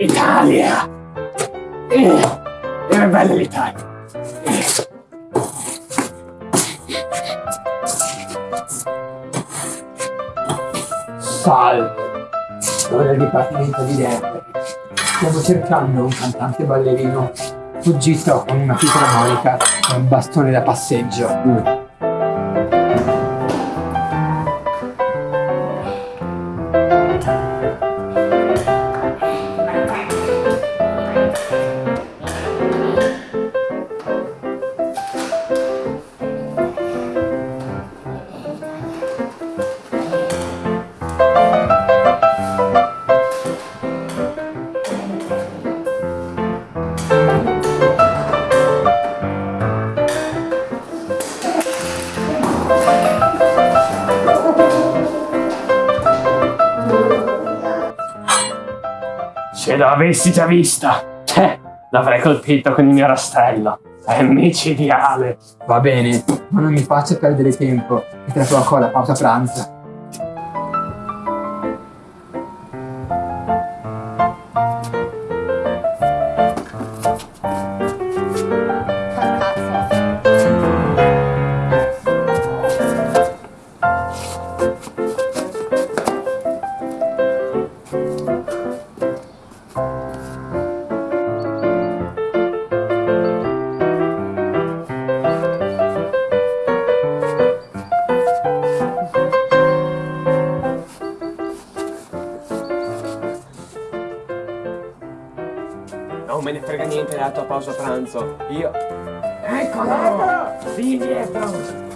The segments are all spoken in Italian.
Italia! Eh, è bella l'Italia! Salve! Sono del Dipartimento di Dente. Stiamo cercando un cantante ballerino fuggito con una piccola monica e un bastone da passeggio. Mm. Se l'avessi già vista, eh, l'avrei colpito con il mio rastrello. È micidiale. Va bene, ma non mi faccia perdere tempo. E tra poco la pausa pranzo. Me ne frega niente della tua pausa pranzo. Io... Eccolo! Vieni dietro!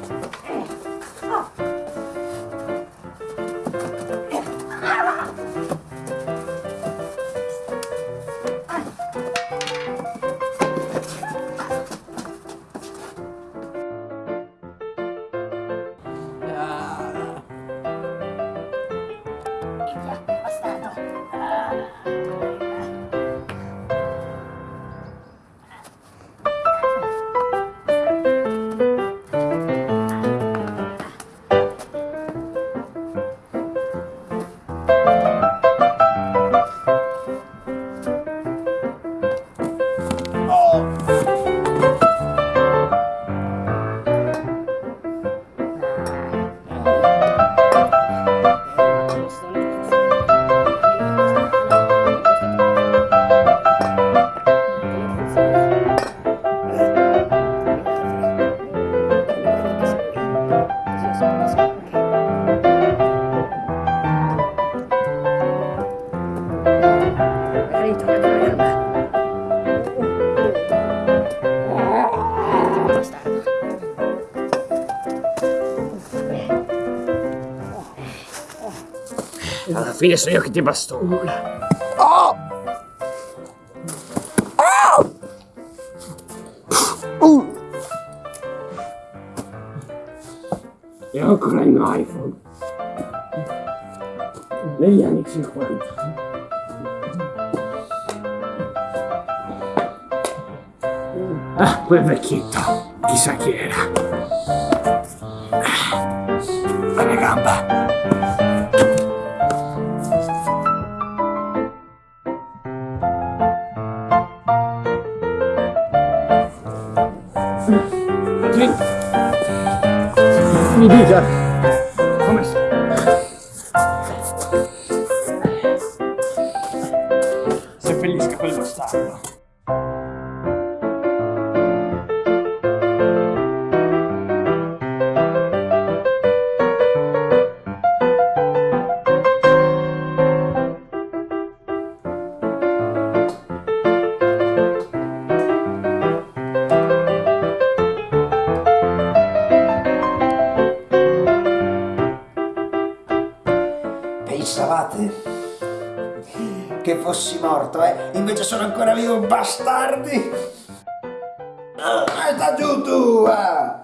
Fine sono io che ti bastono. Oh! Oh! Uh! E ho ancora il mio iPhone. Negli anni 50. Ah, quel vecchietto. Chissà chi era. Ah, la gamba. Mi dica come sta? Seppellisca quel bastardo. Che fossi morto, eh? Invece sono ancora vivo, bastardi! Ah, sta giù tu! Ah.